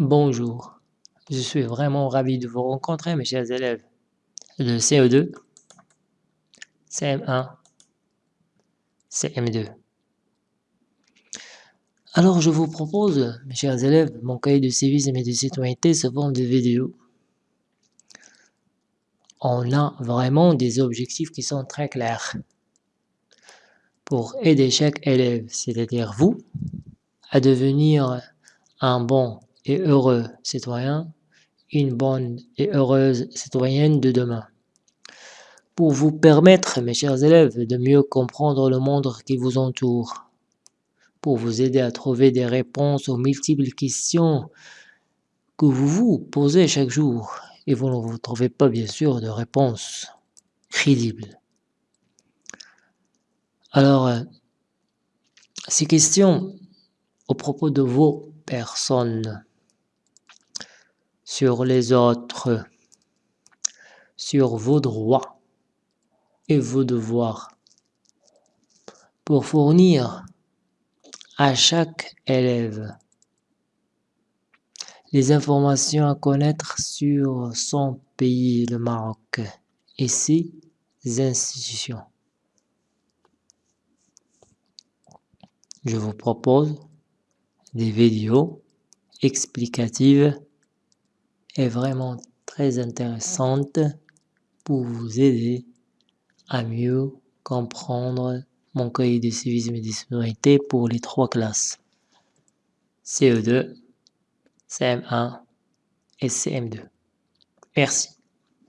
Bonjour, je suis vraiment ravi de vous rencontrer mes chers élèves de CE2, CM1, CM2. Alors je vous propose, mes chers élèves, mon cahier de civisme et de citoyenneté sous forme de vidéo. On a vraiment des objectifs qui sont très clairs pour aider chaque élève, c'est-à-dire vous, à devenir un bon heureux citoyen, une bonne et heureuse citoyenne de demain. Pour vous permettre, mes chers élèves, de mieux comprendre le monde qui vous entoure, pour vous aider à trouver des réponses aux multiples questions que vous vous posez chaque jour et vous ne vous trouvez pas bien sûr de réponse crédible. Alors, euh, ces questions au propos de vos personnes, sur les autres, sur vos droits et vos devoirs, pour fournir à chaque élève les informations à connaître sur son pays, le Maroc, et ses institutions. Je vous propose des vidéos explicatives est vraiment très intéressante pour vous aider à mieux comprendre mon cahier de civisme et de citoyenneté pour les trois classes CE2, CM1 et CM2. Merci.